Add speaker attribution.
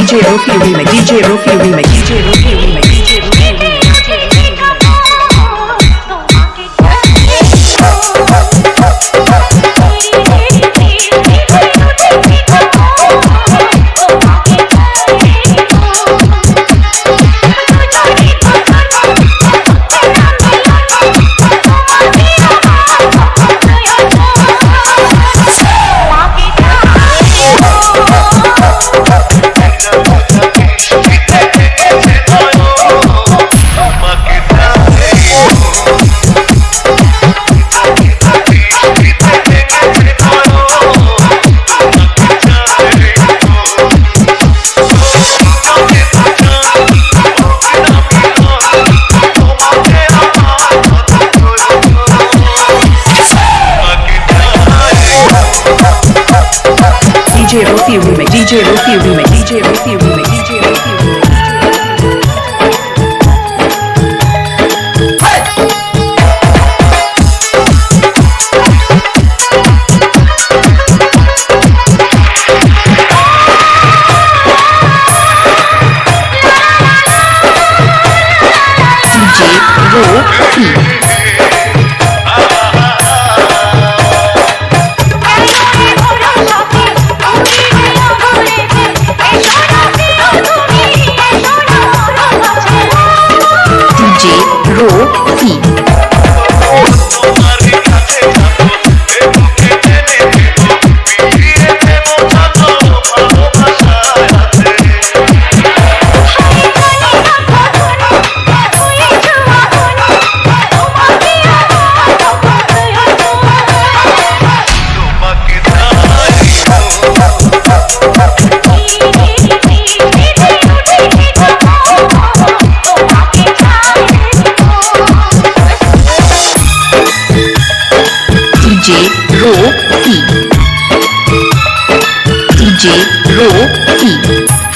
Speaker 1: DJ Rofi remix DJ Rofi remix DJ Rofi remix DJ Rufi Remix, DJ Rufi Remix, DJ Rufi Remix, DJ Rufi Remix. Row C. DJ Row C.